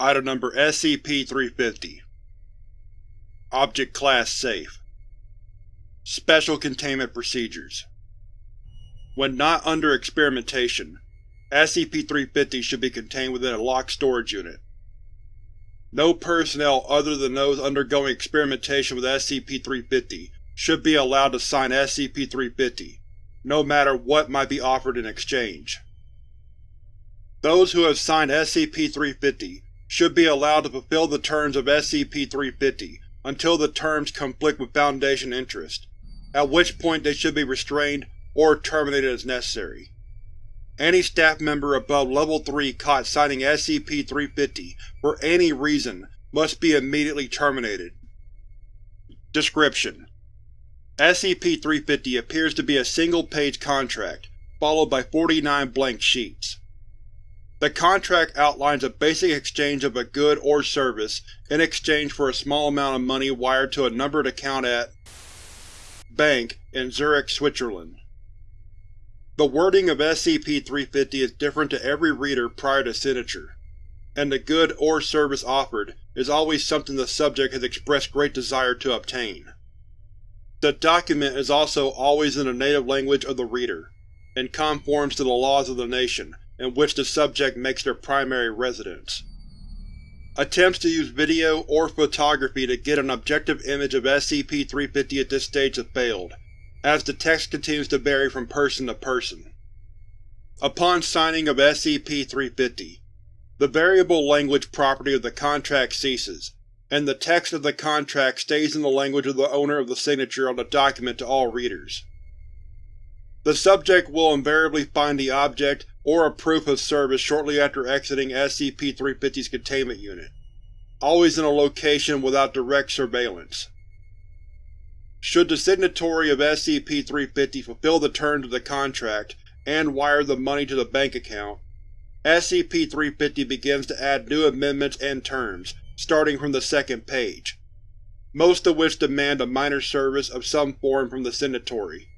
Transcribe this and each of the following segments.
Item Number SCP-350 Object Class Safe Special Containment Procedures When not under experimentation, SCP-350 should be contained within a locked storage unit. No personnel other than those undergoing experimentation with SCP-350 should be allowed to sign SCP-350, no matter what might be offered in exchange. Those who have signed SCP-350 should be allowed to fulfill the terms of SCP-350 until the terms conflict with Foundation interest, at which point they should be restrained or terminated as necessary. Any staff member above Level 3 caught signing SCP-350 for any reason must be immediately terminated. Description: SCP-350 appears to be a single-page contract, followed by 49 blank sheets. The contract outlines a basic exchange of a good or service in exchange for a small amount of money wired to a numbered account at Bank in Zurich, Switzerland. The wording of SCP-350 is different to every reader prior to signature, and the good or service offered is always something the subject has expressed great desire to obtain. The document is also always in the native language of the reader, and conforms to the laws of the nation in which the subject makes their primary residence. Attempts to use video or photography to get an objective image of SCP-350 at this stage have failed, as the text continues to vary from person to person. Upon signing of SCP-350, the variable language property of the contract ceases, and the text of the contract stays in the language of the owner of the signature on the document to all readers. The subject will invariably find the object or a proof of service shortly after exiting SCP-350's containment unit, always in a location without direct surveillance. Should the signatory of SCP-350 fulfill the terms of the contract and wire the money to the bank account, SCP-350 begins to add new amendments and terms, starting from the second page, most of which demand a minor service of some form from the signatory.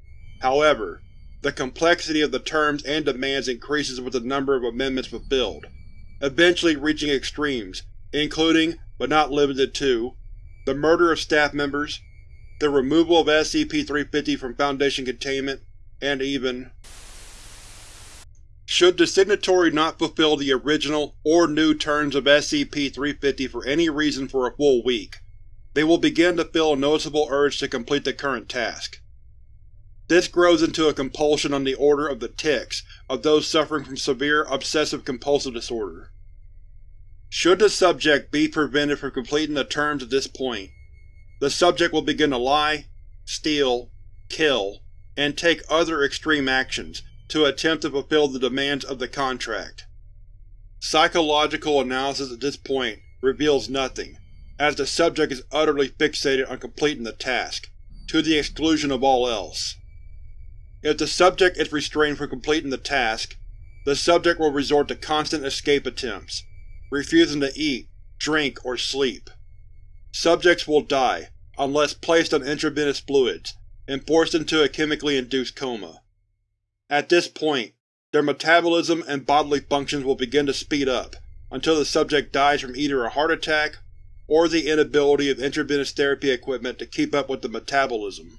However, the complexity of the terms and demands increases with the number of amendments fulfilled, eventually reaching extremes, including, but not limited to, the murder of staff members, the removal of SCP-350 from Foundation containment, and even should the signatory not fulfill the original or new terms of SCP-350 for any reason for a full week, they will begin to feel a noticeable urge to complete the current task. This grows into a compulsion on the order of the tics of those suffering from severe obsessive-compulsive disorder. Should the subject be prevented from completing the terms at this point, the subject will begin to lie, steal, kill, and take other extreme actions to attempt to fulfill the demands of the contract. Psychological analysis at this point reveals nothing, as the subject is utterly fixated on completing the task, to the exclusion of all else. If the subject is restrained from completing the task, the subject will resort to constant escape attempts, refusing to eat, drink, or sleep. Subjects will die, unless placed on intravenous fluids, and forced into a chemically induced coma. At this point, their metabolism and bodily functions will begin to speed up, until the subject dies from either a heart attack or the inability of intravenous therapy equipment to keep up with the metabolism.